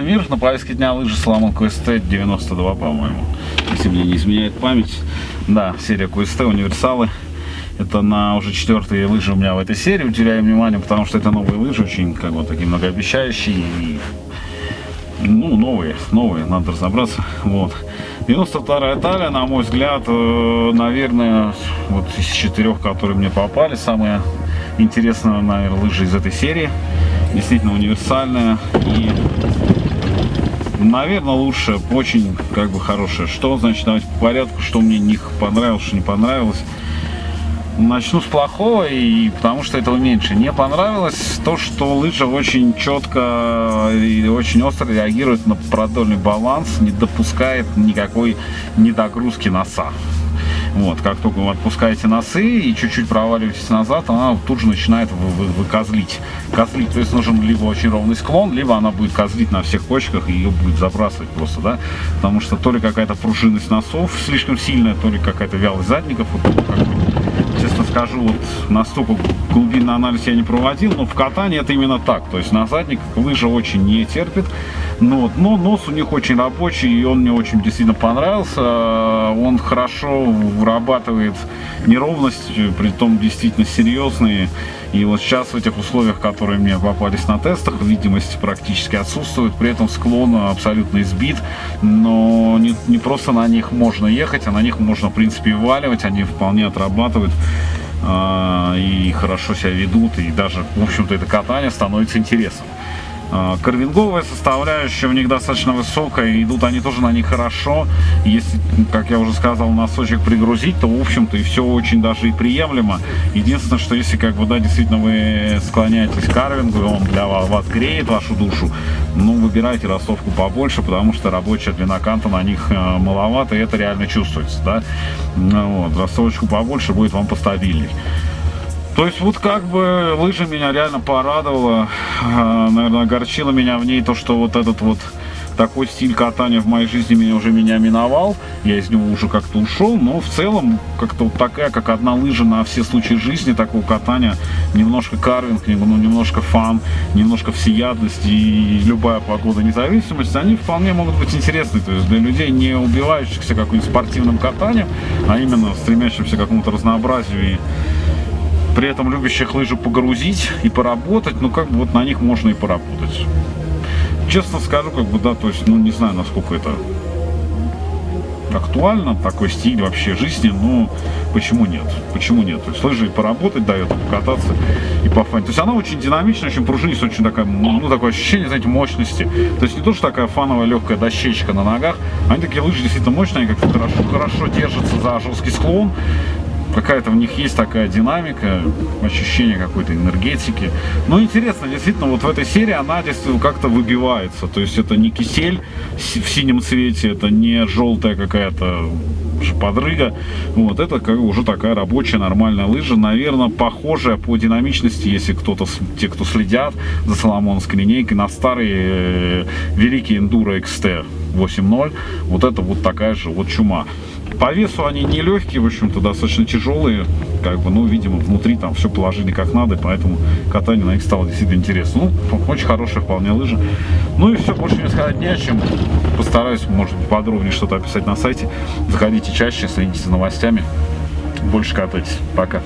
мир. На повестке дня лыжи Соломон QST 92, по-моему. Если мне не изменяет память. Да, серия QST, универсалы. Это на уже четвертые лыжи у меня в этой серии. Уделяю внимание, потому что это новые лыжи, очень как бы такие многообещающие. И, ну, новые, новые, надо разобраться. Вот. 92-я талия, на мой взгляд, э, наверное, вот из четырех, которые мне попали, самая интересная, наверное, лыжа из этой серии. Действительно универсальная и, наверное, лучше, очень как бы хорошая. Что, значит, давайте по порядку, что мне не понравилось, что не понравилось. Начну с плохого, и потому что этого меньше. Не понравилось то, что лыжа очень четко и очень остро реагирует на продольный баланс, не допускает никакой недогрузки носа. Вот, как только вы отпускаете носы и чуть-чуть проваливаетесь назад, она тут же начинает вы, вы, вы козлить. То есть нужен либо очень ровный склон, либо она будет козлить на всех кочках и ее будет забрасывать просто, да, потому что то ли какая-то пружинность носов слишком сильная, то ли какая-то вялость задников, вот, как честно скажу, вот настолько глубинный анализ я не проводил, но в катании это именно так. То есть на задник лыжа очень не терпит. Но, но нос у них очень рабочий, и он мне очень действительно понравился. Он хорошо вырабатывает неровность, при том действительно серьезные. И вот сейчас в этих условиях, которые мне попались на тестах, видимость практически отсутствует, при этом склон абсолютно избит, но не, не просто на них можно ехать, а на них можно в принципе валивать, они вполне отрабатывают э, и хорошо себя ведут, и даже, в общем-то, это катание становится интересным. А, Карвинговая составляющая у них достаточно высокая, идут они тоже на них хорошо. Если, как я уже сказал, носочек пригрузить, то, в общем-то, и все очень даже и приемлемо. Единственное, что если, как бы, да, действительно вы склоняетесь к карвингу, он для вас, вас вашу душу, ну, выбирайте ростовку побольше, потому что рабочая длина канта на них э, маловато, и это реально чувствуется, да. Ну, вот, ростовочку побольше будет вам постабильней. То есть вот как бы лыжа меня реально порадовала, а, наверное, огорчила меня в ней то, что вот этот вот такой стиль катания в моей жизни меня уже меня миновал, я из него уже как-то ушел, но в целом как-то вот такая, как одна лыжа на все случаи жизни такого катания, немножко карвинг, ну, немножко фан, немножко всеядность и любая погода независимость, они вполне могут быть интересны, то есть для людей, не убивающихся каким-нибудь спортивным катанием, а именно стремящимся к какому-то разнообразию и при этом любящих лыжи погрузить и поработать, ну как бы вот на них можно и поработать. Честно скажу, как бы, да, то есть, ну не знаю, насколько это актуально, такой стиль вообще жизни, но почему нет? Почему нет? То есть лыжи и поработать дает, покататься и пофанить. То есть она очень динамичная, очень пружинистая, очень такая, ну, такое ощущение, знаете, мощности. То есть не то, что такая фановая легкая дощечка на ногах, они такие лыжи действительно мощные, они как-то хорошо, хорошо держатся за жесткий склон, какая-то в них есть такая динамика, ощущение какой-то энергетики. Но интересно, действительно, вот в этой серии она действительно как-то выбивается. То есть это не кисель в синем цвете, это не желтая какая-то подрыга. Вот это как уже такая рабочая нормальная лыжа, наверное, похожая по динамичности, если кто-то, те, кто следят за соломоновской линейкой, на старые э, великие Enduro XT 8.0, вот это вот такая же вот чума. По весу они не легкие, в общем-то, достаточно тяжелые. Как бы, ну, видимо, внутри там все положили как надо, поэтому катание на них стало действительно интересно. Ну, очень хорошая вполне лыжа. Ну и все, больше не сказать не о чем. Постараюсь, может быть, подробнее что-то описать на сайте. Заходите чаще, следите за новостями. Больше катайтесь. Пока.